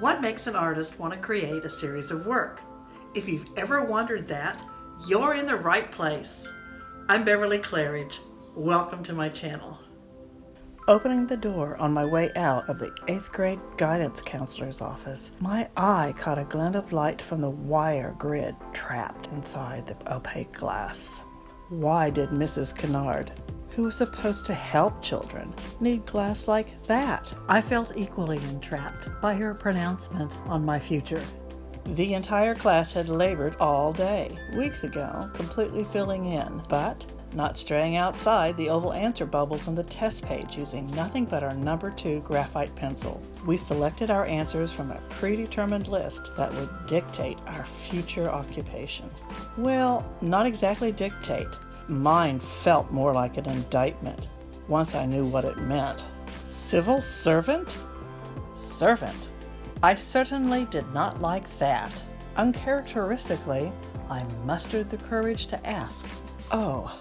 What makes an artist want to create a series of work? If you've ever wondered that, you're in the right place. I'm Beverly Claridge. Welcome to my channel. Opening the door on my way out of the 8th grade guidance counselor's office, my eye caught a glint of light from the wire grid trapped inside the opaque glass. Why did Mrs. Kennard, who was supposed to help children, need glass like that? I felt equally entrapped by her pronouncement on my future. The entire class had labored all day, weeks ago, completely filling in, but not straying outside the oval answer bubbles on the test page using nothing but our number two graphite pencil. We selected our answers from a predetermined list that would dictate our future occupation. Well, not exactly dictate. Mine felt more like an indictment once I knew what it meant. Civil servant? Servant. I certainly did not like that. Uncharacteristically, I mustered the courage to ask, Oh,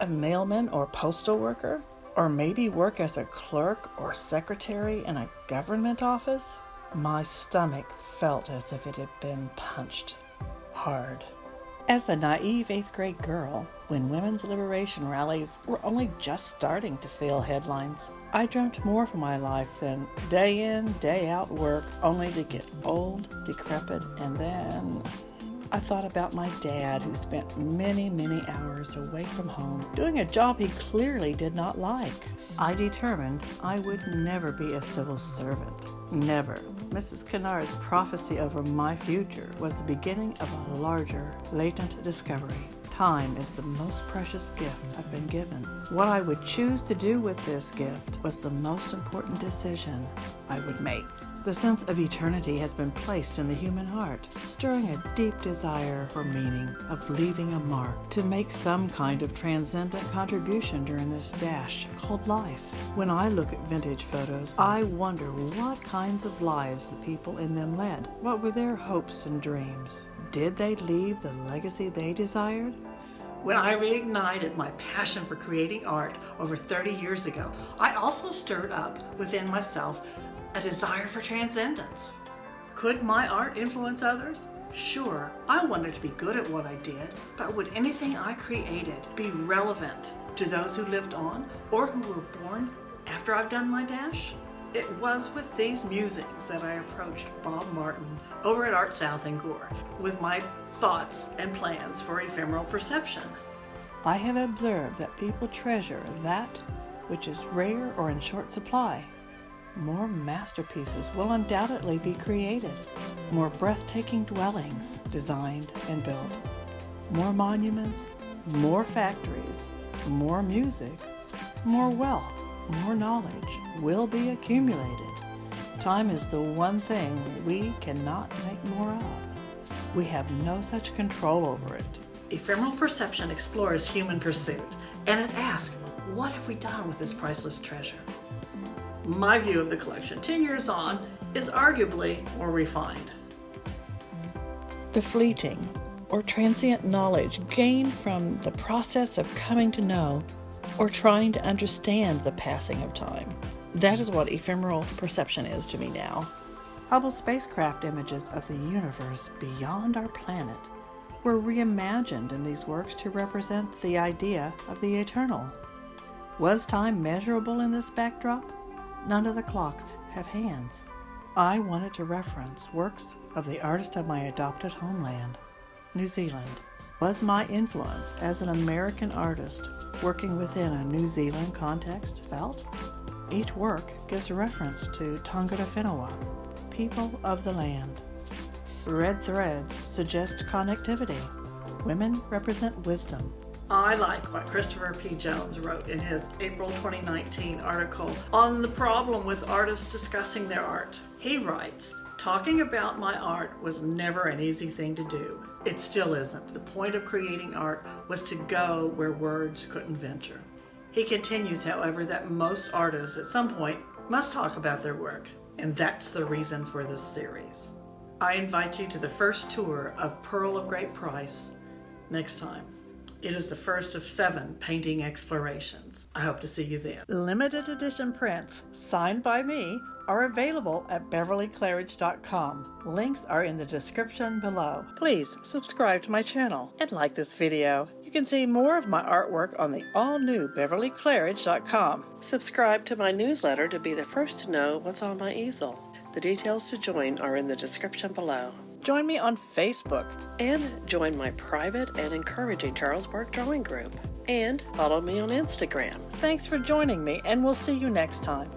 a mailman or postal worker? Or maybe work as a clerk or secretary in a government office? My stomach felt as if it had been punched hard. As a naive eighth grade girl, when women's liberation rallies were only just starting to fill headlines, I dreamt more for my life than day in, day out work only to get old, decrepit, and then I thought about my dad who spent many, many hours away from home doing a job he clearly did not like. I determined I would never be a civil servant. Never. Mrs. Kennard's prophecy over my future was the beginning of a larger, latent discovery. Time is the most precious gift I've been given. What I would choose to do with this gift was the most important decision I would make. The sense of eternity has been placed in the human heart, stirring a deep desire for meaning, of leaving a mark, to make some kind of transcendent contribution during this dash called life. When I look at vintage photos, I wonder what kinds of lives the people in them led. What were their hopes and dreams? Did they leave the legacy they desired? When I reignited my passion for creating art over 30 years ago, I also stirred up within myself a desire for transcendence. Could my art influence others? Sure, I wanted to be good at what I did, but would anything I created be relevant to those who lived on or who were born after I've done my dash? It was with these musings that I approached Bob Martin over at Art South in Gore with my thoughts and plans for ephemeral perception. I have observed that people treasure that which is rare or in short supply more masterpieces will undoubtedly be created, more breathtaking dwellings designed and built, more monuments, more factories, more music, more wealth, more knowledge will be accumulated. Time is the one thing we cannot make more of. We have no such control over it. Ephemeral perception explores human pursuit, and it asks, what have we done with this priceless treasure? My view of the collection 10 years on is arguably more refined. The fleeting or transient knowledge gained from the process of coming to know or trying to understand the passing of time. That is what ephemeral perception is to me now. Hubble spacecraft images of the universe beyond our planet were reimagined in these works to represent the idea of the eternal. Was time measurable in this backdrop? None of the clocks have hands. I wanted to reference works of the artist of my adopted homeland, New Zealand. Was my influence as an American artist working within a New Zealand context felt? Each work gives reference to Tangata Whenua, people of the land. Red threads suggest connectivity. Women represent wisdom, I like what Christopher P. Jones wrote in his April 2019 article on the problem with artists discussing their art. He writes, Talking about my art was never an easy thing to do. It still isn't. The point of creating art was to go where words couldn't venture. He continues, however, that most artists at some point must talk about their work, and that's the reason for this series. I invite you to the first tour of Pearl of Great Price next time. It is the first of seven painting explorations. I hope to see you then. Limited edition prints signed by me are available at beverlyclaridge.com. Links are in the description below. Please subscribe to my channel and like this video. You can see more of my artwork on the all-new beverlyclaridge.com. Subscribe to my newsletter to be the first to know what's on my easel. The details to join are in the description below. Join me on Facebook and join my private and encouraging Charles Charlesburg drawing group. And follow me on Instagram. Thanks for joining me, and we'll see you next time.